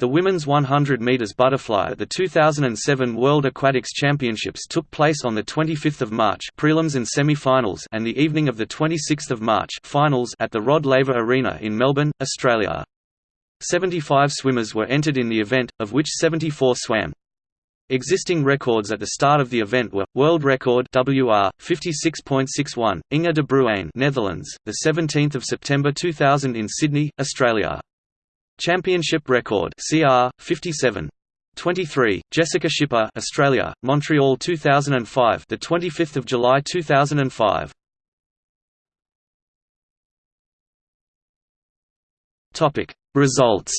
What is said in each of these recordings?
The women's 100 meters butterfly at the 2007 World Aquatics Championships took place on the 25th of March, prelims and semi-finals, and the evening of the 26th of March, finals at the Rod Laver Arena in Melbourne, Australia. 75 swimmers were entered in the event, of which 74 swam. Existing records at the start of the event were world record WR 56.61 Inge de Bruijn Netherlands the 17th of September 2000 in Sydney Australia Championship record CR 57 23 Jessica Schipper Australia Montreal 2005 the 25th of July 2005 Topic Results.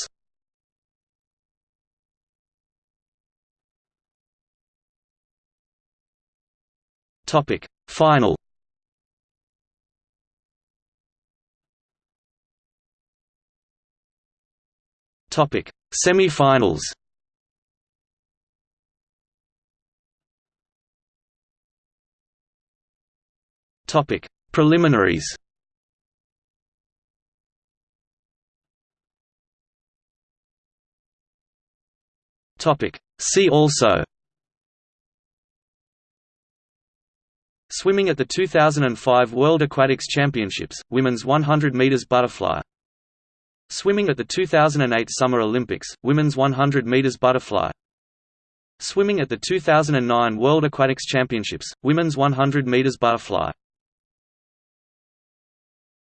Topic Final Topic: Semi-finals. Topic: Preliminaries. Topic: See also. Swimming at the 2005 World Aquatics Championships, women's 100 meters butterfly. Swimming at the 2008 Summer Olympics, women's 100 meters butterfly. Swimming at the 2009 World Aquatics Championships, women's 100 meters butterfly.